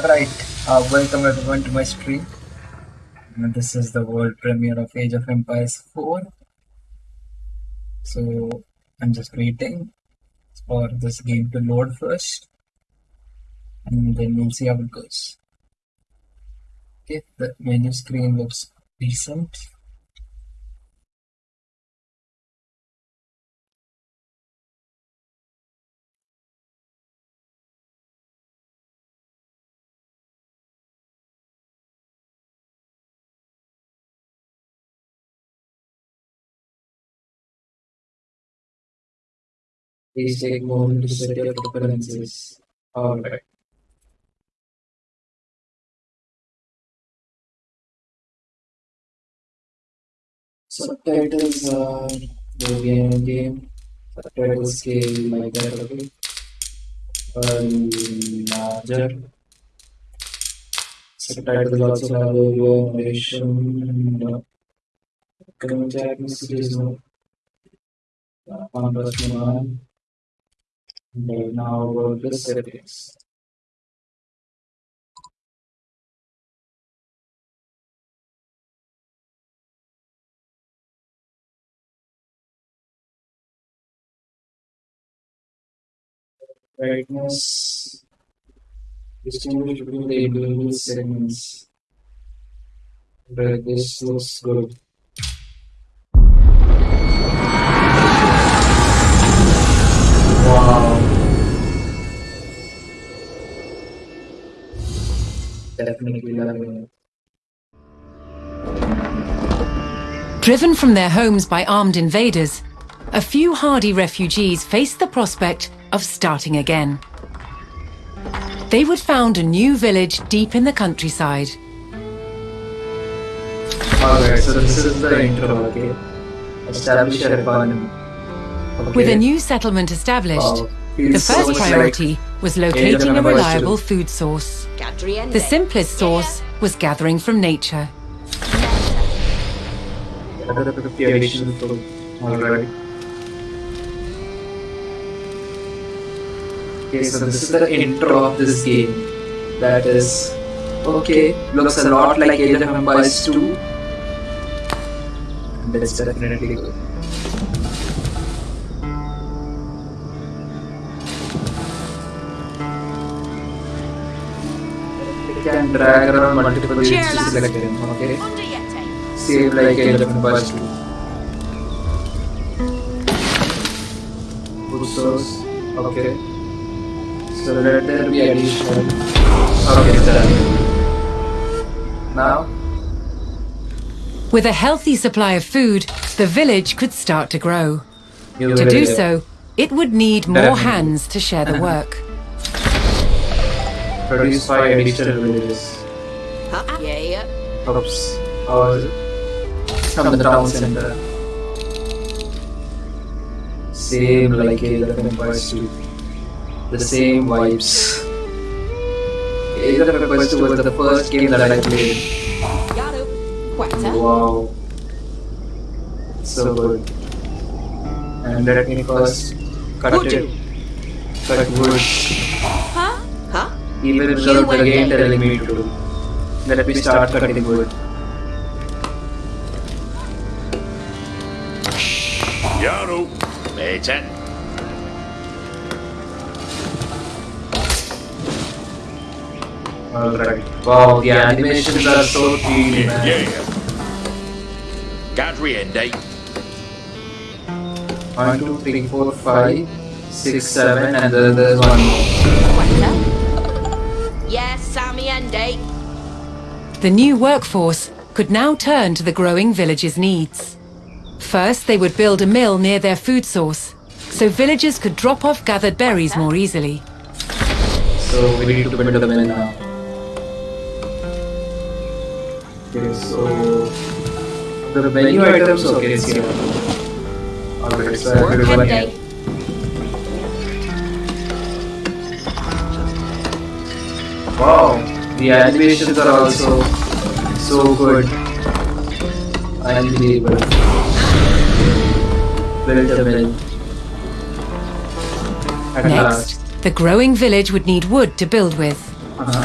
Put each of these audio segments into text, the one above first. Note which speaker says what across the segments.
Speaker 1: Alright, uh, welcome everyone to my stream. And this is the world premiere of Age of Empires 4. So, I'm just waiting for this game to load first. And then we'll see how it goes. Okay, the menu screen looks decent. Please take a moment to set your preferences. Alright. Subtitles are the game game. Subtitle scale like that, okay? Or larger. Subtitles also have low narration. uh, Commentary messages, no. Uh, One plus one. Okay, now go to settings. Brightness. Distinguish between the individual segments. But this looks good.
Speaker 2: Driven from their homes by armed invaders, a few hardy refugees faced the prospect of starting again. They would found a new village deep in the countryside.
Speaker 1: So this is the? Establish. Okay.
Speaker 2: With a new settlement established, the first priority was locating a reliable food source. The simplest source was gathering from nature.
Speaker 1: Like other preparation for alright. Okay, so this is the intro of this game. That is okay. Looks a lot like Age of Empires 2. And it's definitely good. You drag around multiple units to select them, okay?
Speaker 3: Under Yeti.
Speaker 1: Same like Age of Empires 2. Source, okay. So let there be additional. Okay, done. Now,
Speaker 2: With a healthy supply of food, the village could start to grow.
Speaker 1: you
Speaker 2: To do
Speaker 1: get-
Speaker 2: so, it would need more hands to share the work.
Speaker 1: produce five additional villages.
Speaker 3: Huh? Yeah.
Speaker 1: Oops. Or from the town center. Same like Age of Empires 2. The same vibes. Age of Empires 2 was the first game that I played. Wow. So good. And let me first cut
Speaker 3: Would
Speaker 1: it.
Speaker 3: you?
Speaker 1: Cut wood.
Speaker 3: Huh? Huh?
Speaker 1: Even
Speaker 3: You
Speaker 1: without the
Speaker 3: went
Speaker 1: game
Speaker 3: there.
Speaker 1: telling me to. Let me start cutting wood.
Speaker 4: Yaru, Meiten.
Speaker 1: Alright. Wow, the animations are so 3D, man.
Speaker 4: Yeah. Gadriende.
Speaker 1: One, two, three, four, five, six, seven, and then there's one more.
Speaker 2: The new workforce could now turn to the growing village's needs. First, they would build a mill near their food source, so villagers could drop off gathered berries more easily.
Speaker 1: So we need to build the mill now. Okay, so the menu items, okay, it's here. Alright, so I
Speaker 3: Work
Speaker 1: will go here. Wow, the animations are also so good. Unbelievable. Build a mill. At last.
Speaker 2: Next, the growing village would need wood to build with.
Speaker 1: Uh-huh.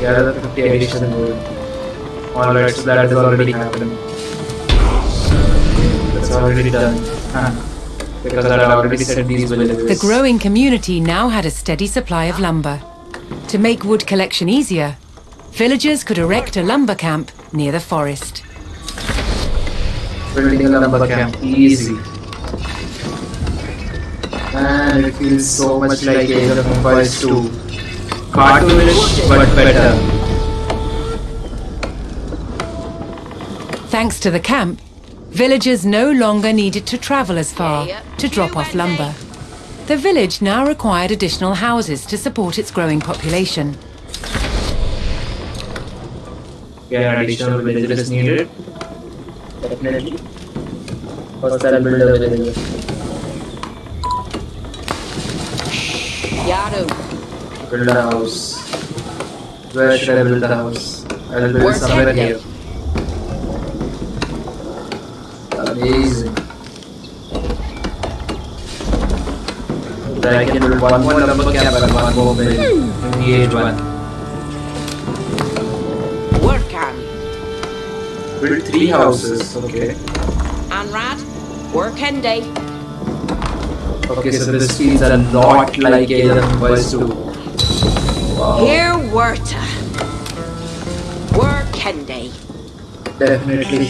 Speaker 1: Yeah, the 50 additional gold. Alright, so that is already happened. That's already done. Huh. Because I already set these villages.
Speaker 2: The growing community now had a steady supply of lumber. To make wood collection easier, villagers could erect a lumber camp near the forest.
Speaker 1: building a lumber camp easy. Man, it feels so much like Age of Empires 2. Cartoonish, but better.
Speaker 2: Thanks to the camp, villagers no longer needed to travel as far to drop off lumber. The village now required additional houses to support its growing population.
Speaker 1: Yeah, additional villages is needed. Definitely. First, I'll build a village.
Speaker 3: Yado.
Speaker 1: Build a house. Where should I build a house? I'll build
Speaker 3: Where's
Speaker 1: somewhere
Speaker 3: Henry?
Speaker 1: here. Amazing. Can build one and one one.
Speaker 3: On.
Speaker 1: Build three houses, okay.
Speaker 3: Anrad. Work and day.
Speaker 1: Okay, so this feels a lot like Empires 2. Wow.
Speaker 3: Here Werta. Day.
Speaker 1: Definitely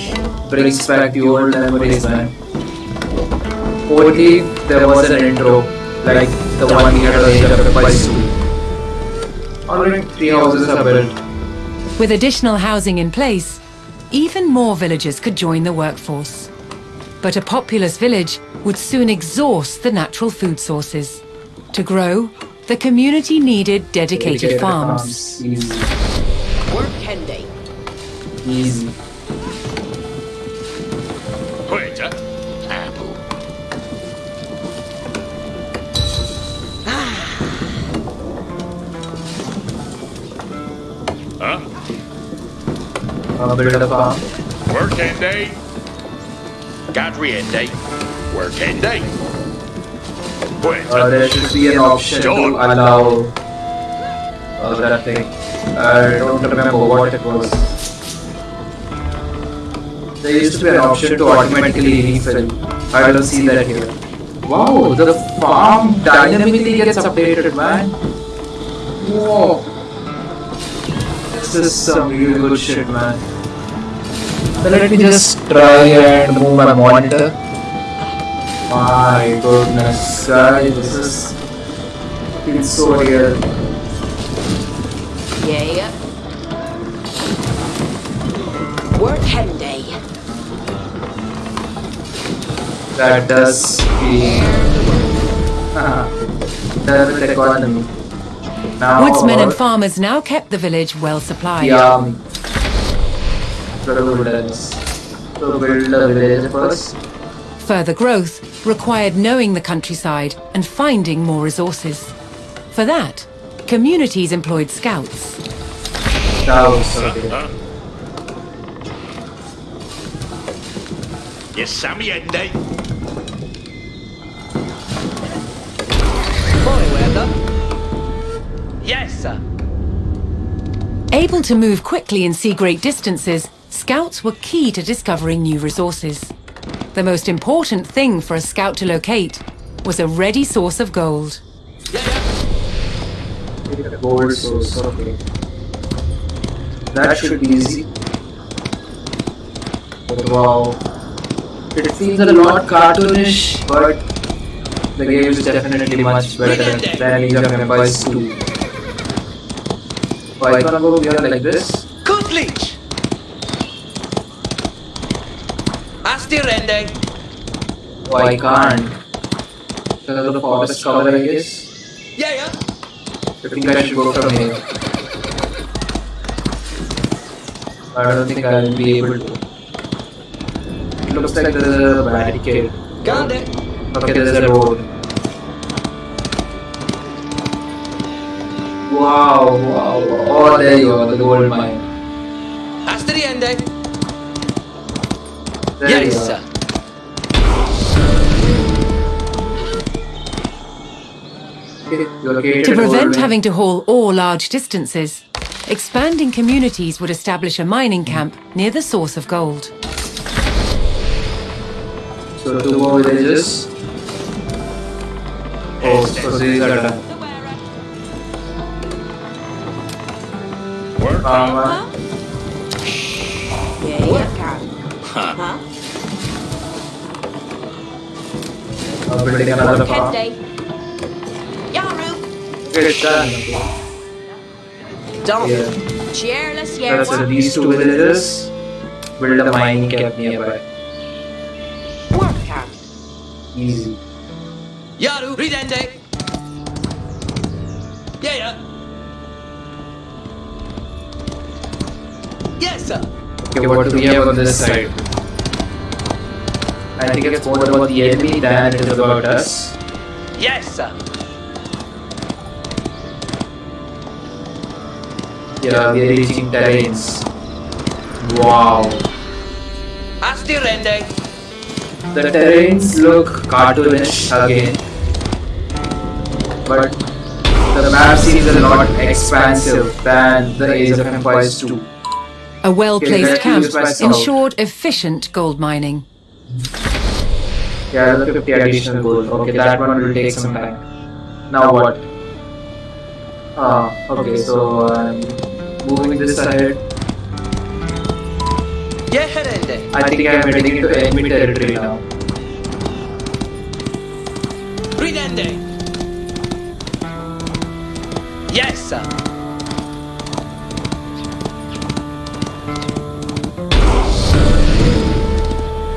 Speaker 1: brings back the old memories, man. Only there was an intro, like the one we had on Age of Empires 2. Already three houses are built.
Speaker 2: With additional housing in place, even more villagers could join the workforce. But a populous village would soon exhaust the natural food sources. To grow, the community needed dedicated farms.
Speaker 1: Easy.
Speaker 3: Work.
Speaker 1: Easy.
Speaker 4: Uh,
Speaker 1: build a farm.
Speaker 4: Working day. Gadrian day. Working day. Wait,
Speaker 1: Uh, there should be an option to allow uh, that thing. I don't remember what it was. There used to be an option to automatically refill. I don't see that here. Wow, the farm dynamically gets updated, man. Whoa. This is some real good shit, man. So let me just try and move my monitor. My goodness, guys, this is feels so real.
Speaker 3: Yeah. Work and day.
Speaker 1: That does feel done with economy. Now
Speaker 2: Woodsmen and
Speaker 1: uh,
Speaker 2: farmers now kept the village well supplied.
Speaker 1: the army. The wilderness. So build a village first.
Speaker 2: Further growth required knowing the countryside and finding more resources. For that, communities employed scouts.
Speaker 1: House, okay.
Speaker 4: Yes, Sammy and day.
Speaker 2: Able to move quickly and see great distances, scouts were key to discovering new resources. The most important thing for a scout to locate was a ready source of gold.
Speaker 1: Gold source, okay. That should be easy. But wow. It feels a lot cartoonish, but the game is definitely much better than Age of Empires 2. Oh, I can't go beyond like this.
Speaker 5: Kutlich! Asti Rende!
Speaker 1: Oh, I can't. Because of the forest cover, I guess.
Speaker 5: Yeah, yeah.
Speaker 1: I think I should go from here. I don't think I'll be able to. It looks like there's a barricade.
Speaker 5: Got it.
Speaker 1: Okay, there's a road. Wow, wow, wow. Oh, there you go, the gold mine.
Speaker 5: Asti Rende!
Speaker 1: There you
Speaker 5: Yes,
Speaker 1: go.
Speaker 5: sir.
Speaker 2: To prevent
Speaker 1: mine.
Speaker 2: having to haul ore large distances, expanding communities would establish a mining camp near the source of gold.
Speaker 1: So two more villages. Oh, so these are done.
Speaker 4: Work
Speaker 1: Farmer.
Speaker 3: Yeah, you can. Huh?
Speaker 1: Uh, building another farm.
Speaker 3: Henday. Yaru.
Speaker 1: Okay, it's done.
Speaker 3: Don't.
Speaker 1: Yeah.
Speaker 3: Cheerless,
Speaker 1: So
Speaker 3: yeah.
Speaker 1: these two villages build a mining camp nearby.
Speaker 3: Work camp.
Speaker 1: Easy.
Speaker 5: Yaru, ridende. Yeah, yeah. Yes, sir.
Speaker 1: Okay, what do we have on this side? I think it's more about the enemy than it is about us.
Speaker 5: Yes, sir.
Speaker 1: Yeah, we are reaching terrains. Wow.
Speaker 5: Asti rende.
Speaker 1: The terrains look cartoonish again. But the map seems a lot expansive than the Age of Empires 2.
Speaker 2: A well placed
Speaker 1: Okay,
Speaker 2: camp
Speaker 1: use my south.
Speaker 2: ensured efficient gold mining.
Speaker 1: Yeah, the 50 additional gold. Okay, that one will take some time. Now what? Ah, okay, so I'm moving this ahead.
Speaker 5: Yeah, rende.
Speaker 1: I think I'm heading into enemy territory now.
Speaker 5: Ridende. Yes, sir.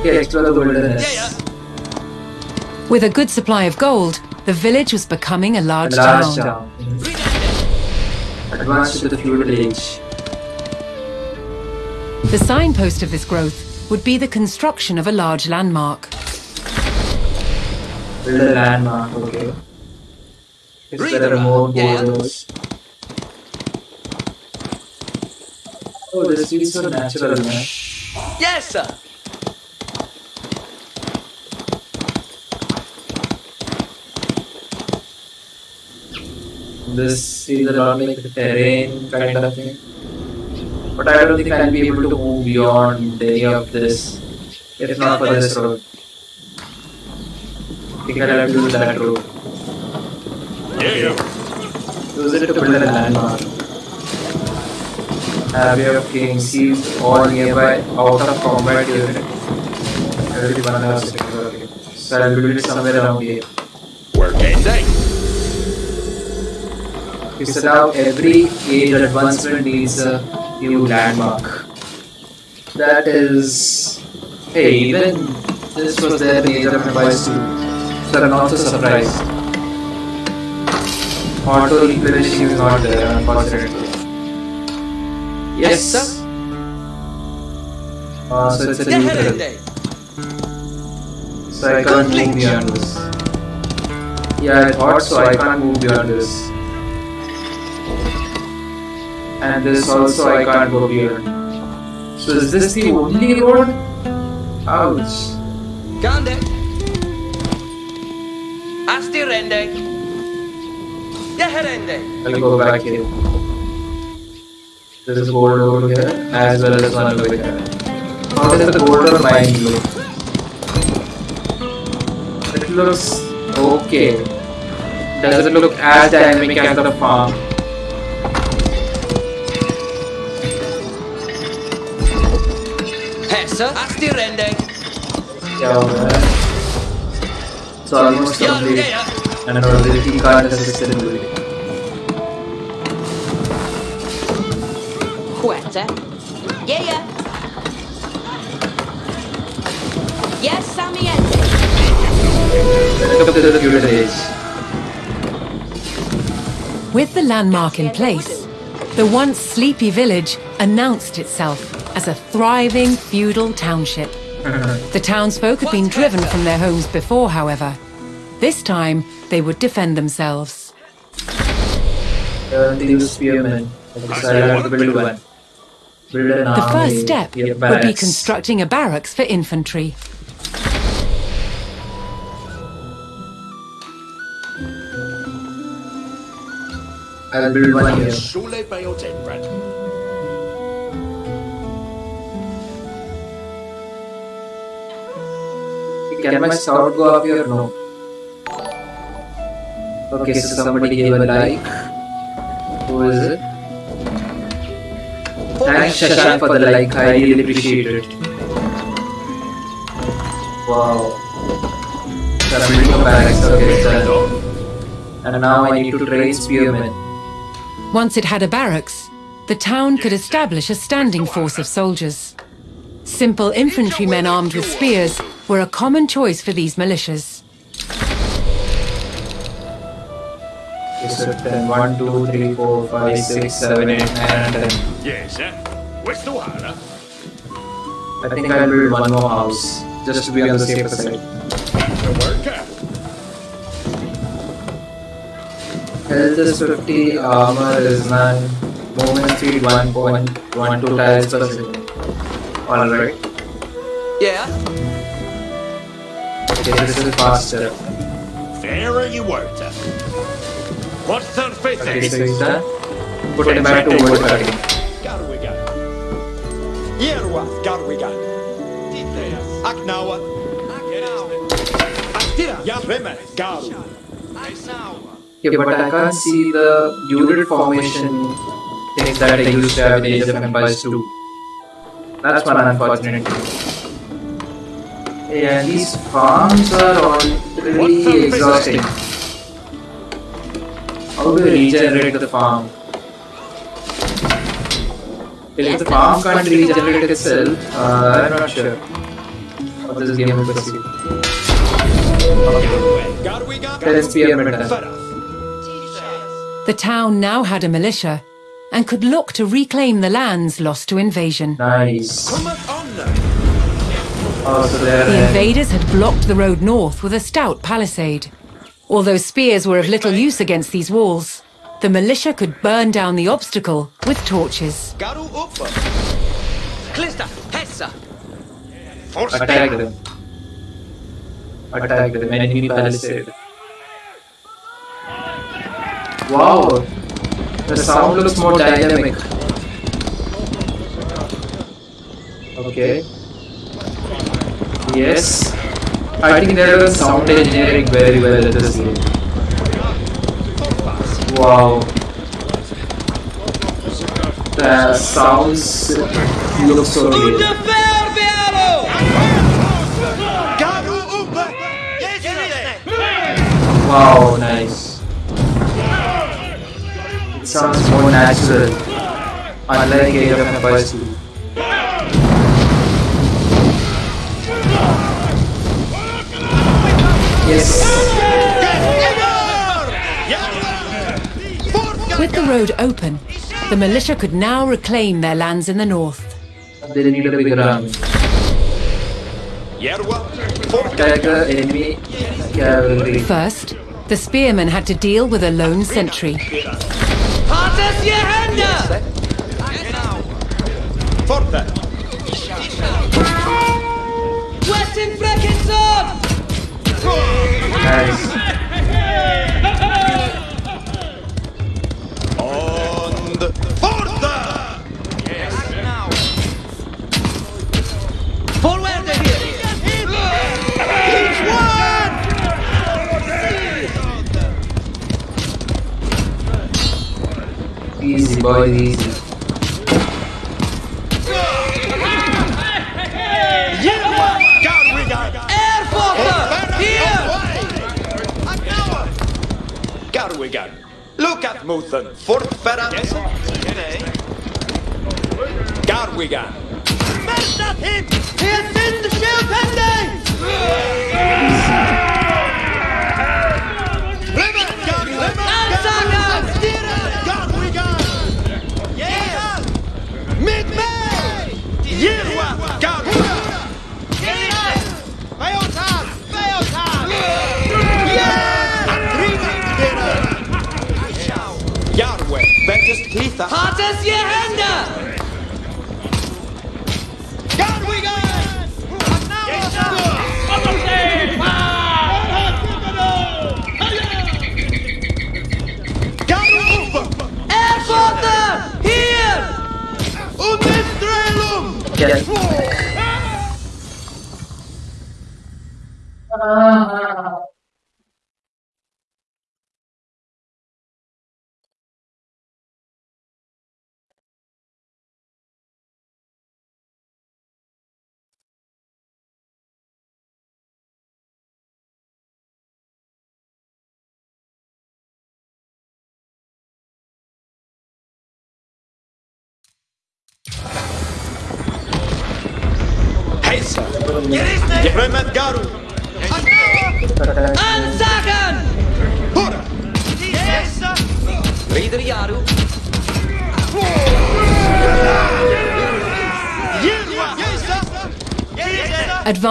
Speaker 1: Okay, explore the wilderness.
Speaker 5: Yeah, yeah.
Speaker 2: With a good supply of gold, the village was becoming a large,
Speaker 1: Large
Speaker 2: town.
Speaker 1: town.
Speaker 5: Ridende.
Speaker 1: Advanced to the feudal age.
Speaker 2: The signpost of this growth would be the construction of a large landmark.
Speaker 1: Build a landmark, okay. Is there are more
Speaker 5: Yeah.
Speaker 1: borders? Oh, this feels so natural, man.
Speaker 5: Yes, sir.
Speaker 1: This is a lot like the terrain kind of thing. But I don't think I'll be able to move beyond any of this. If not for this road. I think I'll have to do that road.
Speaker 4: Yeah, yeah.
Speaker 1: Use it to build a landmark. Abbey of Kings seized all nearby out of combat unit. Everyone has. Okay. So I'll build it somewhere around here.
Speaker 4: Work Henday.
Speaker 1: You said now every age advancement needs a new landmark. That is. Hey, even this was there in Age of Empires 2. So I'm not so surprised. Auto replenishing is not there, unfortunately. Yes,
Speaker 5: sir.
Speaker 1: Uh, so it's a neutral. So I can't move beyond this. Yeah, I thought so. I can't move beyond this. And this also I can't go beyond. So is this the only road? Ouch.
Speaker 5: Gande. Asti rende. Yeah, rende.
Speaker 1: I'll go back here. There is gold over here as well as one over here. How does the gold or mine look? It looks okay. Doesn't look as dynamic as the farm. So. And ability card has.
Speaker 3: Quetta. Yeah, yeah. Yes, Sammy
Speaker 2: With the landmark in place, the once sleepy village announced itself as a thriving feudal township. The townsfolk had been driven from their homes before, however. This time, they would defend themselves.
Speaker 1: They use spearmen. Okay, so I'll have to build one. Build an
Speaker 2: The first step would be constructing a barracks for infantry.
Speaker 1: I'll build one here. can my scout go up here? No. Okay, so somebody gave a like. Who is it? Thanks Shashank for the like, I really appreciate it. Wow. Submitting a barracks, okay, done. And now I need to train spearmen.
Speaker 2: Once it had a barracks, the town could establish a standing force of soldiers. Simple infantrymen armed with spears were a common choice for these militias.
Speaker 1: One, two, three, four, five, six, seven, eight, nine, ten.
Speaker 4: Yes, sir. Where's the water?
Speaker 1: I think I'll build one more house, just to be on the safer side. Health is 50, armor is 9, movement speed 1.12 tiles per second. Alright.
Speaker 5: Yeah.
Speaker 1: Okay, this is faster.
Speaker 4: Fairer you were, What's that face?
Speaker 1: Okay, so is that? Put it back to work again.
Speaker 6: Garwigan. Yerwath Garwigan. Aknawa.
Speaker 1: Yeah, but I can't see the unit formation things that I used to have in Age of Empires 2. That's one unfortunate thing. Yeah, these farms are all really exhausting. How do we regenerate the farm? If the farm can't regenerate itself, uh, I'm not sure how this game will proceed.
Speaker 2: The town now had a militia and could look to reclaim the lands lost to invasion.
Speaker 1: Nice.
Speaker 2: The invaders had blocked the road north with a stout palisade. Although spears were of little use against these walls, the militia could burn down the obstacle with torches.
Speaker 1: Attack them. Attack them. Enemy palisade. Wow! The sound looks more dynamic. Okay. Yes. I think they have sound engineering very well at this game. Wow. The sounds look so
Speaker 6: good.
Speaker 1: Wow, nice. It sounds more natural. Unlike Age of 2. Yes.
Speaker 2: With the road open, the militia could now reclaim their lands in the north. First, the spearmen had to deal with a lone sentry.
Speaker 6: Uh,
Speaker 5: Forward!
Speaker 1: Easy, boy, easy.
Speaker 6: Katmuthen,
Speaker 5: Fortferran, yes,
Speaker 6: Garwigan. That's not him! He
Speaker 5: has seen the shield pending!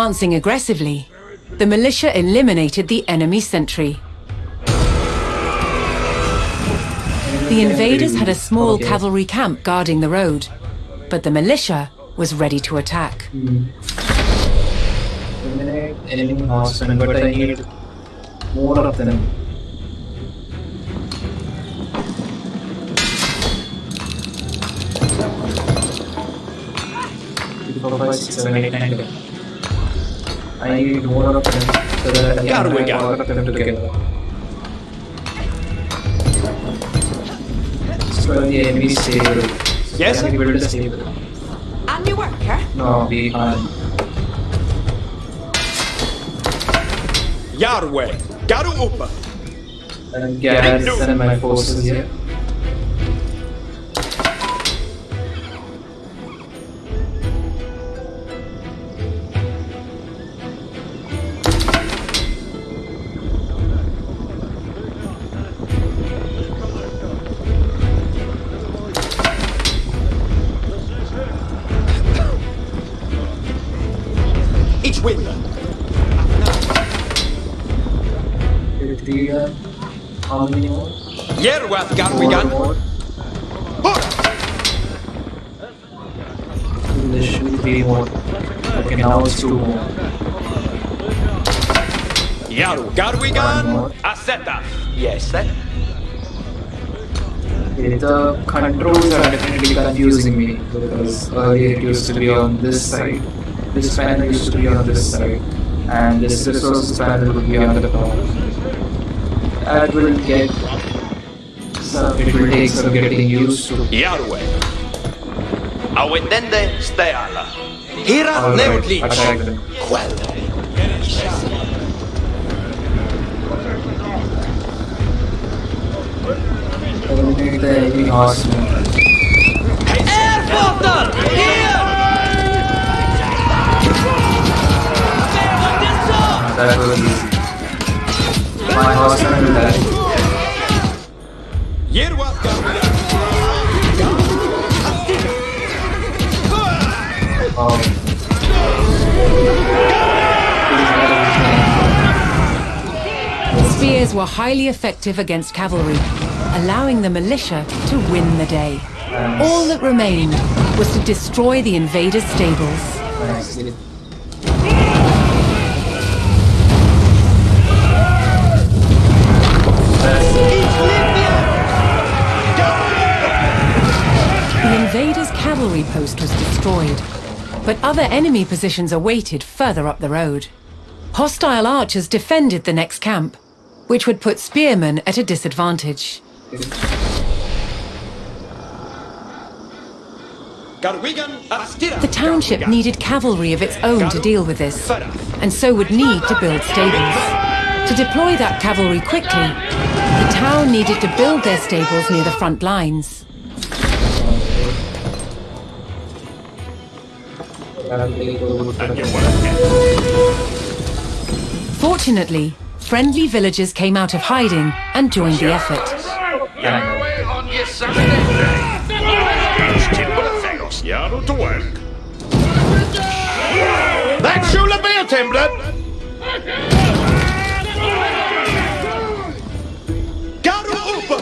Speaker 2: Advancing aggressively, the militia eliminated the enemy sentry. The invaders had a small cavalry camp guarding the road, but the militia was ready to attack.
Speaker 1: Enemy horsemen, but I need more of them. I need more of them so that I can
Speaker 6: it, we
Speaker 1: have
Speaker 6: got
Speaker 1: all of them together. So the enemy stable.
Speaker 6: Yes,
Speaker 1: Can
Speaker 6: sir?
Speaker 1: we build a stable?
Speaker 3: And you work, huh?
Speaker 1: No, we can't.
Speaker 6: Yarwe! Garu Upa!
Speaker 1: And garrison my forces here. Earlier it used to be on this side, this panel used to be on this side, and this resources panel would be on the top. That will get some, it will take some getting used to.
Speaker 6: Yarwe! Awetende Steala! Hira Neutlich! Quelle!
Speaker 1: Eliminate the enemy horsemen.
Speaker 5: Erfurter! Here!
Speaker 6: Garwigan!
Speaker 1: Oh.
Speaker 2: Spears were highly effective against cavalry, allowing the militia to win the day. All that remained was to destroy the invaders' stables. The invaders' cavalry post was destroyed, but other enemy positions awaited further up the road. Hostile archers defended the next camp, which would put spearmen at a disadvantage.
Speaker 6: Garwigan Astira!
Speaker 2: The township needed cavalry of its own to deal with this, and so would need to build stables. To deploy that cavalry quickly, the town needed to build their stables near the front lines. Fortunately, friendly villagers came out of hiding and joined the effort.
Speaker 4: Yaru to work. That should have been Timblad!
Speaker 6: Garu Upa!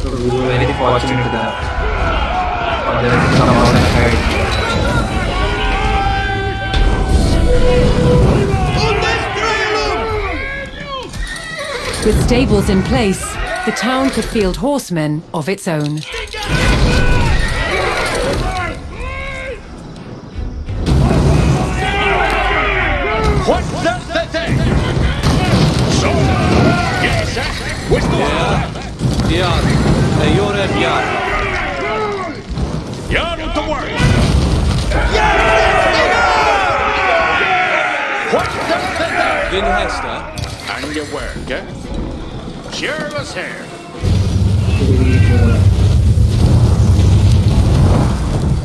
Speaker 1: So we were very fortunate that for them to come out
Speaker 2: With stables in place, the town could field horsemen of its own.
Speaker 6: What's that the thing? So, yes, sir. What's the
Speaker 5: Yar. Hey, you're at Yar.
Speaker 4: You're to work.
Speaker 6: What's that the thing?
Speaker 5: Vin Hester.
Speaker 4: And you work, eh? Cheerless hair.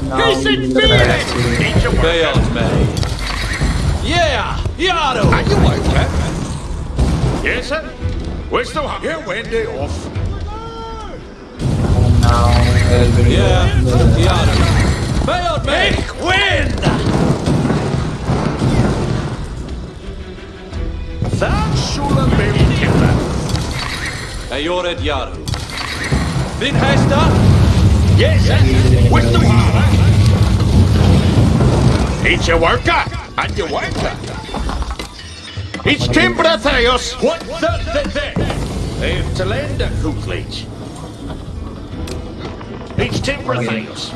Speaker 1: Now
Speaker 4: He's in
Speaker 1: need
Speaker 4: feeling.
Speaker 1: badass
Speaker 4: your work.
Speaker 5: Beyond me. Yeah! Yaro!
Speaker 6: And you work, eh?
Speaker 4: Yes, sir. Where's the one?
Speaker 6: Here, Wendy, off.
Speaker 1: And.
Speaker 5: Yeah! Yaro! Beyond me!
Speaker 6: Big wind!
Speaker 4: That should have been timber.
Speaker 5: Hey, you're at Yaro. Vin Hester?
Speaker 6: Yes, sir.
Speaker 4: Where's the one? It's your worker.
Speaker 6: And you worker.
Speaker 4: It's timber, Theos.
Speaker 6: What's that the thing? If to lend a cookledge.
Speaker 4: It's timber, Theos.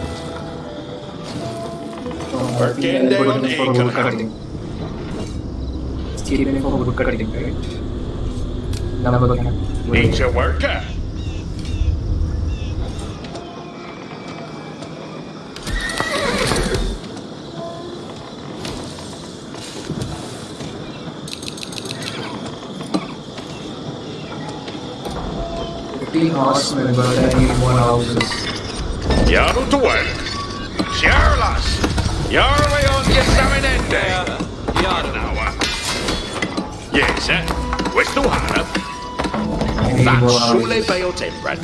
Speaker 1: Working
Speaker 6: day on
Speaker 1: for
Speaker 6: acre.
Speaker 1: wood cutting. Stealing for wood cutting, right? Number one.
Speaker 4: It's your worker.
Speaker 1: Fifteen horsemen, but I need more houses.
Speaker 4: You're to work. Cheerless. You're way on your Saminende.
Speaker 5: Yaro.
Speaker 4: Now, uh, yes, sir. Where's the one?
Speaker 1: I need more
Speaker 4: That's surely by your timber.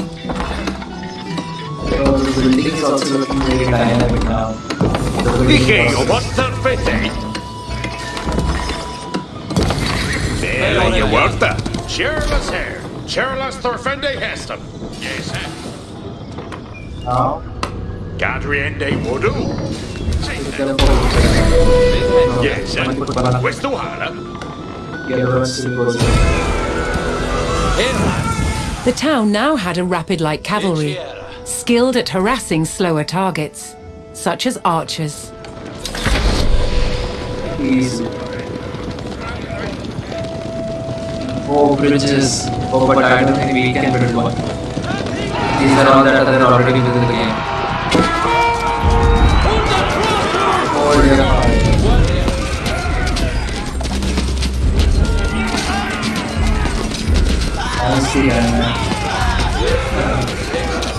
Speaker 1: So the building is also looking very dynamic now. The building
Speaker 4: Dije yo,
Speaker 1: process.
Speaker 4: what's that fitting? There you work that. Cheerless hair. Cheerless Thorfende Heston. Yes, sir.
Speaker 1: Now,
Speaker 4: Gadriende Wudu.
Speaker 1: tell for wood cutting.
Speaker 4: Yes, sir.
Speaker 1: One foot banana.
Speaker 4: Where's the one?
Speaker 1: The
Speaker 2: The town now had a rapid light cavalry, skilled at harassing slower targets, such as archers.
Speaker 1: Four bridges. I don't think we can build one. These are all that are already within the game. I see, and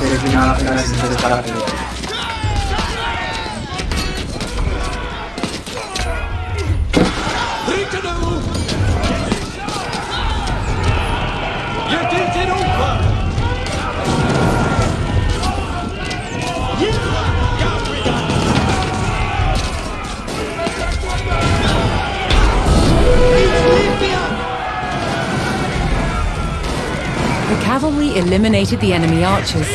Speaker 1: there's been half an hour since I started.
Speaker 2: Cavalry eliminated the enemy archers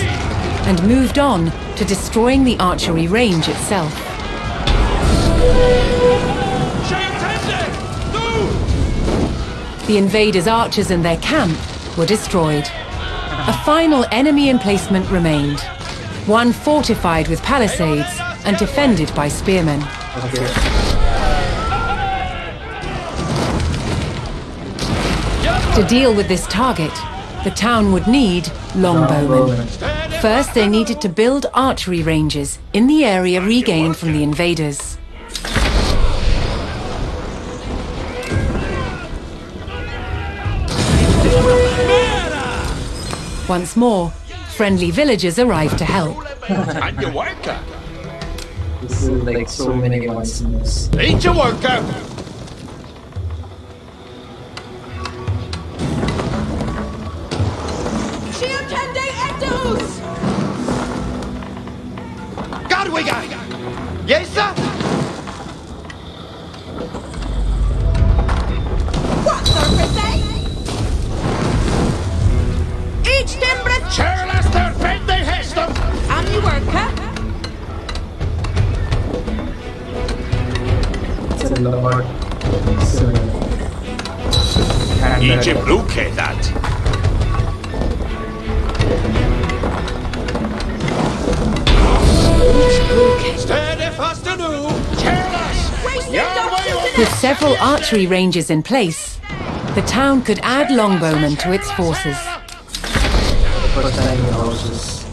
Speaker 2: and moved on to destroying the archery range itself. The invaders' archers and their camp were destroyed. A final enemy emplacement remained, one fortified with palisades and defended by spearmen. To deal with this target, the town would need longbowmen. First, they needed to build archery ranges in the area regained from the invaders. Once more, friendly villagers arrived to help.
Speaker 6: And.
Speaker 1: This is like so many ones in.
Speaker 6: Ain't you worker? Yes, sir?
Speaker 2: Several archery ranges in place, the town could add longbowmen to its forces.
Speaker 1: First time houses.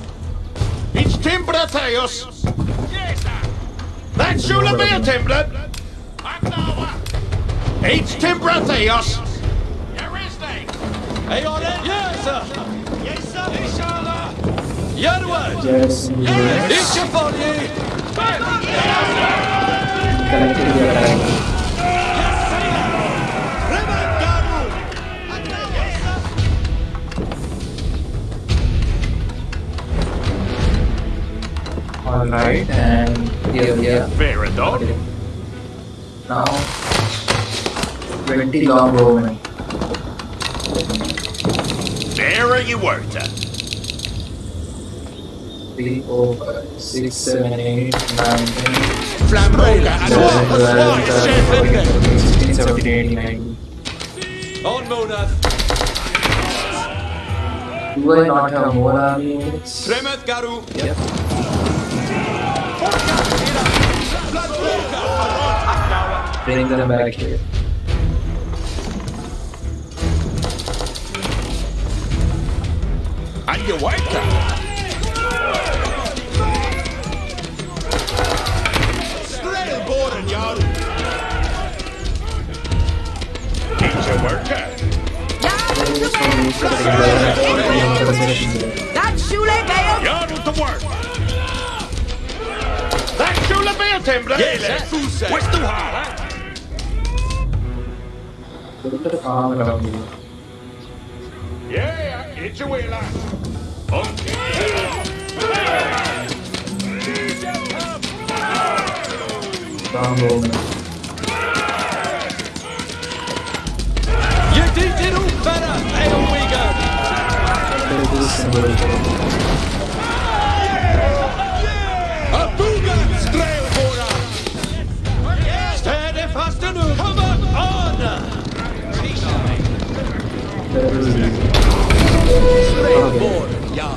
Speaker 4: It's Timbra Theos. That's Shula Beer Timbra. It's Timbra Theos.
Speaker 5: Är jag rädd? Yes, sir! Yes, sir! Inshallah! Järnväg!
Speaker 1: Yes, in the
Speaker 5: Ikke farlig!
Speaker 1: Collective attack. Alright, and here we are.
Speaker 4: Very done.
Speaker 1: Okay. Now, 20 long bowmen.
Speaker 4: There you were. to.
Speaker 1: 3, 4, 5, 6, 7, 8, 9, 10,
Speaker 4: Flamboga and
Speaker 1: 11,
Speaker 4: what?
Speaker 1: 12,
Speaker 5: Chef
Speaker 1: 13,
Speaker 5: Henrik.
Speaker 1: 14, 16, 17, 18, 19.
Speaker 5: On Monath!
Speaker 1: Do I not have more army units?
Speaker 5: Tremet Garu!
Speaker 1: Yep. Bring them back here.
Speaker 4: And you were. to. Strelborn, Jarl. It's a worker.
Speaker 1: There is no use to bring them into the mission.
Speaker 3: That's Shule Bale.
Speaker 4: Jarl to work. That's Shula Beer Timbra.
Speaker 5: Yes,
Speaker 4: What's the hall?
Speaker 1: Look at the farm around here.
Speaker 4: Yeah, it's a way, lad. Okay.
Speaker 1: Farm bowmen.
Speaker 5: Je dient in Opera! Hey,
Speaker 1: There is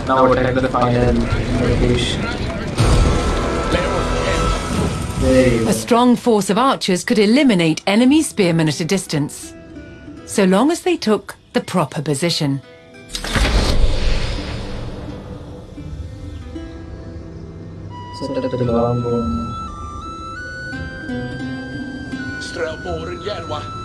Speaker 1: Now attack the final location.
Speaker 2: A strong force of archers could eliminate enemy spearmen at a distance, so long as they took the proper position.
Speaker 1: Set up the long
Speaker 6: Järva.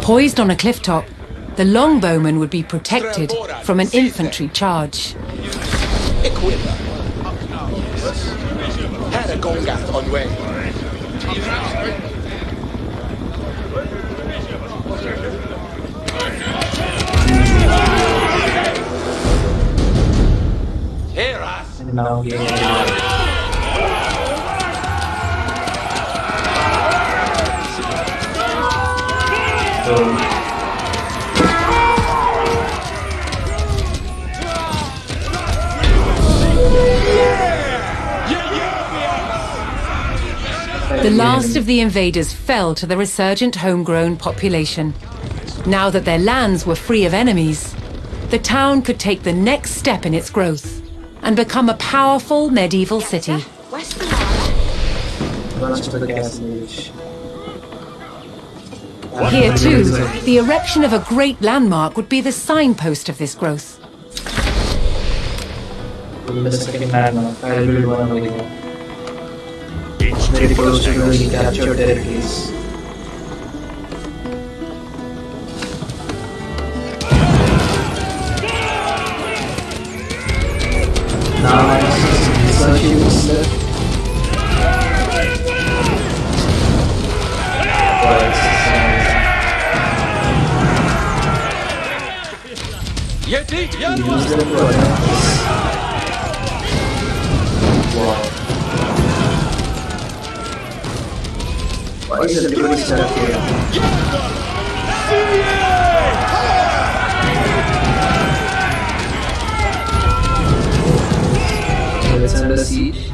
Speaker 2: Poised on a cliff top, the longbowmen would be protected from an infantry charge.
Speaker 6: Här är Gongath on way.
Speaker 1: Now we are So,
Speaker 2: The last of the invaders fell to the resurgent homegrown population. Now that their lands were free of enemies, the town could take the next step in its growth and become a powerful medieval city. Here, too, the erection of a great landmark would be the signpost of this growth.
Speaker 1: to captured territories. Under siege.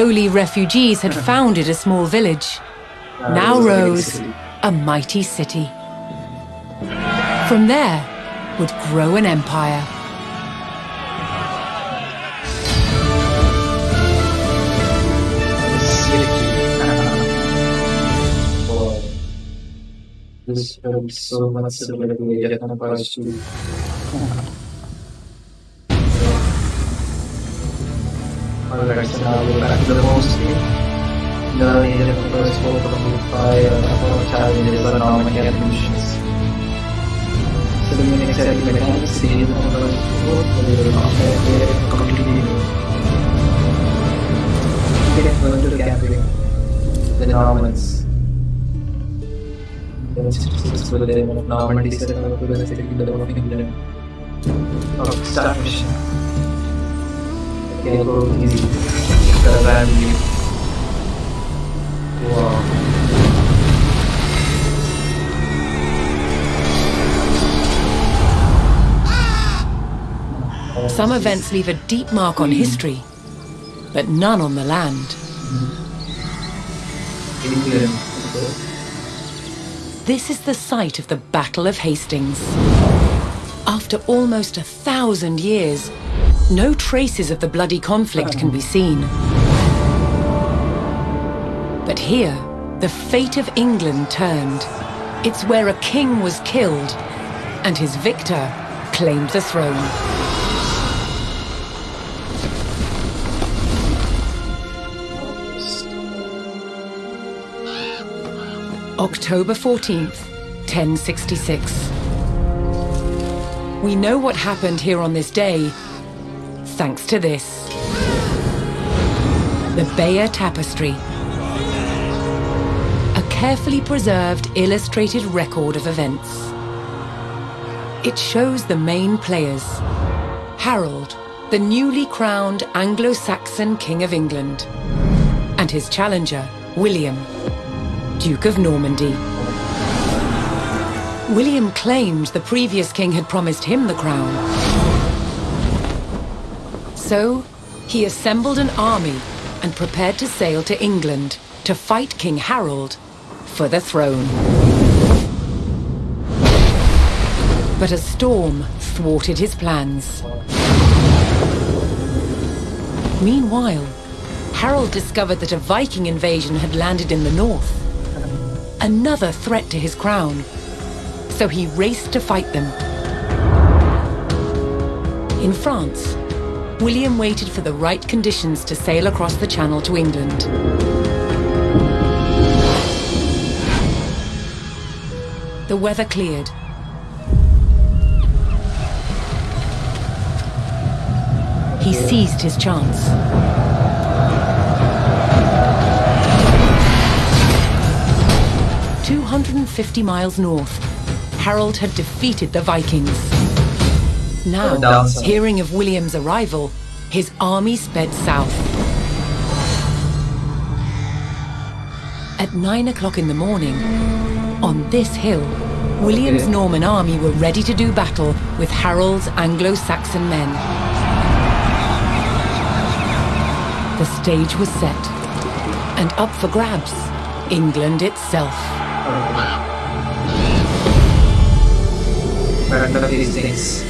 Speaker 2: Lowly refugees had founded a small village, now rose a mighty city. From there would grow an empire.
Speaker 1: This looks so much we're back the Age of Empires 4 from fire about challenges and normal missions. So the main exciting mechanics, the Age of Empires 4, the combat there completely the successful of Normandy set up to the kingdom of England. Oh, start mission. Okay, go easy.
Speaker 2: Some events leave a deep mark on history, but none on the land. This is the site of the Battle of Hastings. After almost a thousand years, no traces of the bloody conflict can be seen. But here, the fate of England turned. It's where a king was killed, and his victor claimed the throne. October 14th, 1066. We know what happened here on this day thanks to this. The Bayeux Tapestry. A carefully preserved illustrated record of events. It shows the main players. Harold, the newly crowned Anglo-Saxon King of England. And his challenger, William, Duke of Normandy. William claimed the previous king had promised him the crown. So, he assembled an army and prepared to sail to England to fight King Harold for the throne. But a storm thwarted his plans. Meanwhile, Harold discovered that a Viking invasion had landed in the north. Another threat to his crown. So he raced to fight them. In France, William waited for the right conditions to sail across the channel to England. The weather cleared. He seized his chance. Two hundred and fifty miles north, Harold had defeated the Vikings. Now, hearing of William's arrival, his army sped south. At nine o'clock in the morning, on this hill, William's. Norman army were ready to do battle with Harold's Anglo-Saxon men. The stage was set, and up for grabs, England itself.
Speaker 1: Random these things.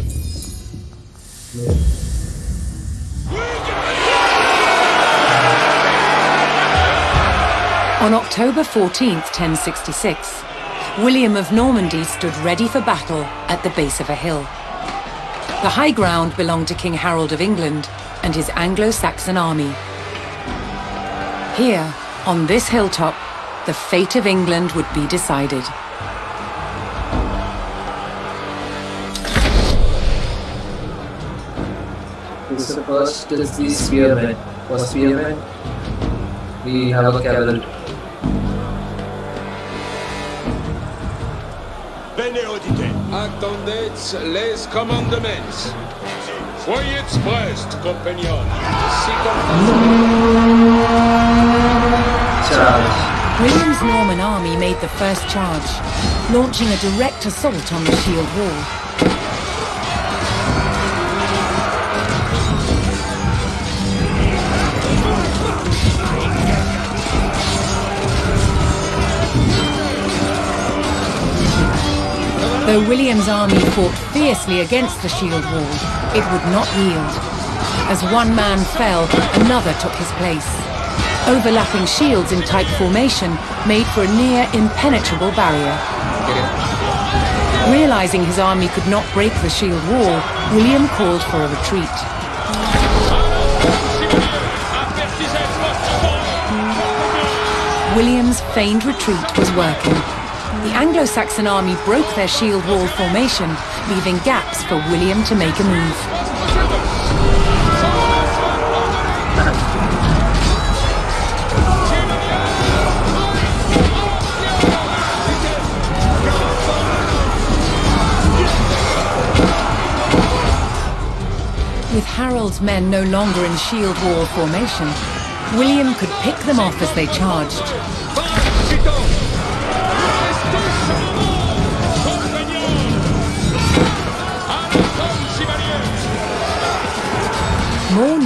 Speaker 2: On October 14th, 1066, William of Normandy stood ready for battle at the base of a hill. The high ground belonged to King Harold of England and his Anglo-Saxon army. Here, on this hilltop, the fate of England would be decided.
Speaker 1: This is the first is the spearman. For spearman, we have a cavalry.
Speaker 6: Bene audite.
Speaker 4: Attendez les commandements. Soyez prest, compagnon.
Speaker 1: Charge.
Speaker 2: William's Norman army made the first charge, launching a direct assault on the shield wall. Though William's army fought fiercely against the shield wall, it would not yield. As one man fell, another took his place. Overlapping shields in tight formation made for a near impenetrable barrier. Realizing his army could not break the shield wall, William called for a retreat. William's feigned retreat was working. The Anglo-Saxon army broke their shield wall formation, leaving gaps for William to make a move. With Harold's men no longer in shield wall formation, William could pick them off as they charged. Oh.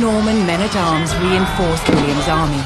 Speaker 2: Norman men-at-arms reinforced William's army.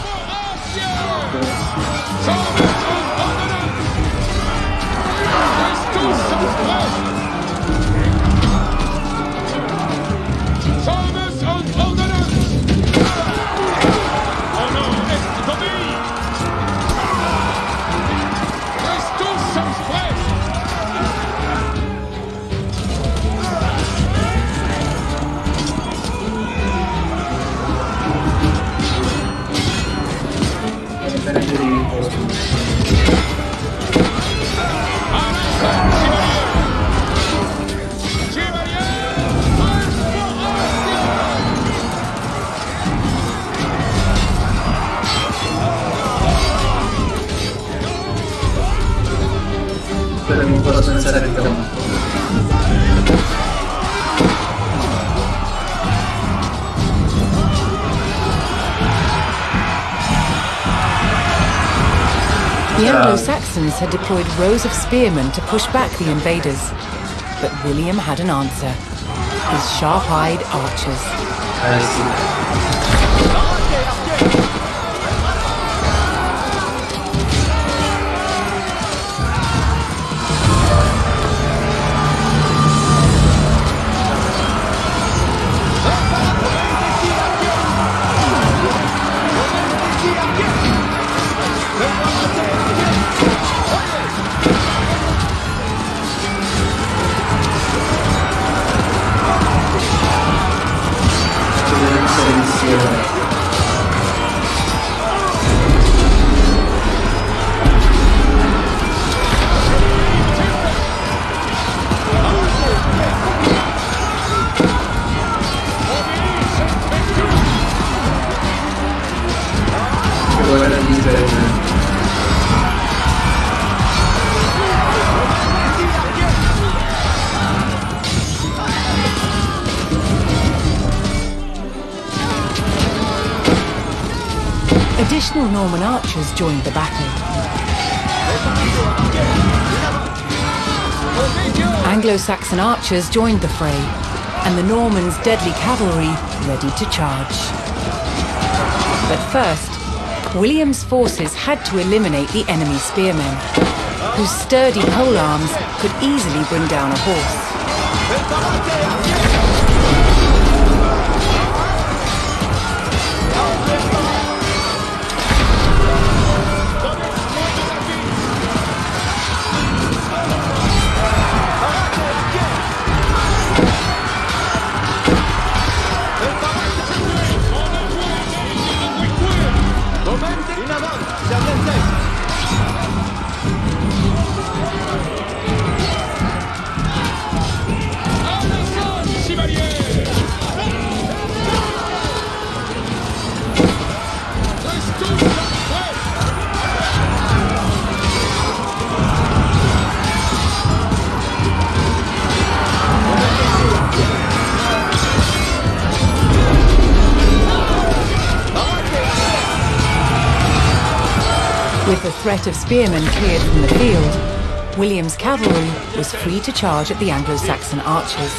Speaker 2: Had deployed rows of spearmen to push back the invaders. But William had an answer. His sharp-eyed archers. Norman archers joined the battle. Anglo-Saxon archers joined the fray, and the Normans' deadly cavalry ready to charge. But first, William's forces had to eliminate the enemy spearmen, whose sturdy polearms could easily bring down a horse. With the threat of spearmen cleared from the field, William's cavalry was free to charge at the Anglo-Saxon archers.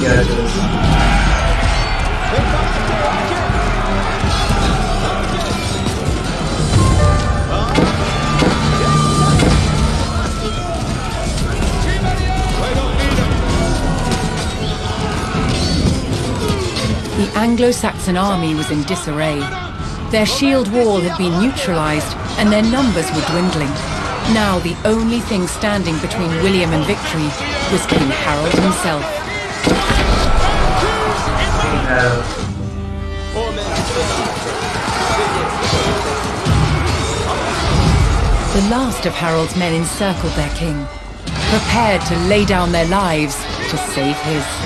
Speaker 1: Yeah, the
Speaker 2: Anglo-Saxon army was in disarray. Their shield wall had been neutralized and their numbers were dwindling. Now the only thing standing between William and victory was King Harold himself. The last of Harold's men encircled their king, prepared to lay down their lives to save his.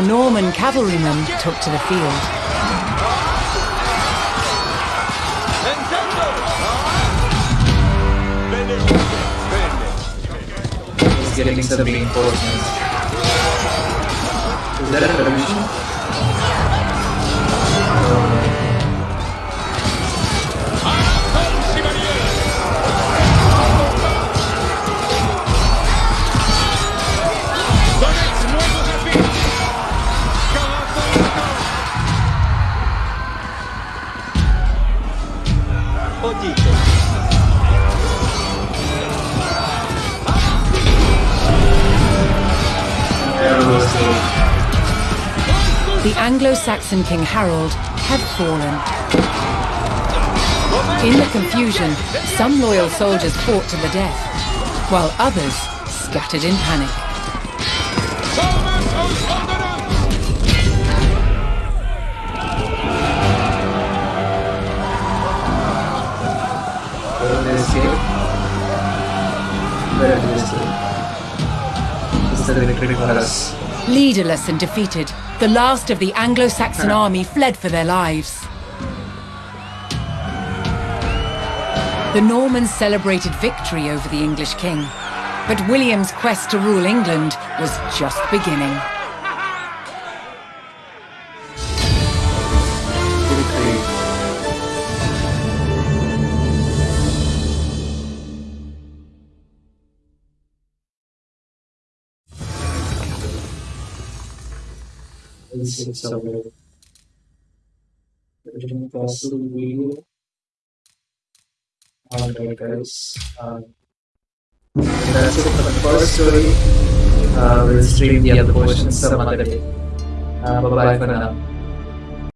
Speaker 2: More Norman cavalrymen took to the field.
Speaker 1: he's getting some reinforcements. Is that a television?
Speaker 2: Anglo-Saxon King Harold had fallen. In the confusion, some loyal soldiers fought to the death, while others scattered in panic. Leaderless and defeated, the last of the Anglo-Saxon army fled for their lives. The Normans celebrated victory over the English king, but William's quest to rule England was just beginning.
Speaker 1: This is our original video. Alright guys, um, that's it for the first story. Uh, we'll stream the other portions some other day. Uh, bye bye for now.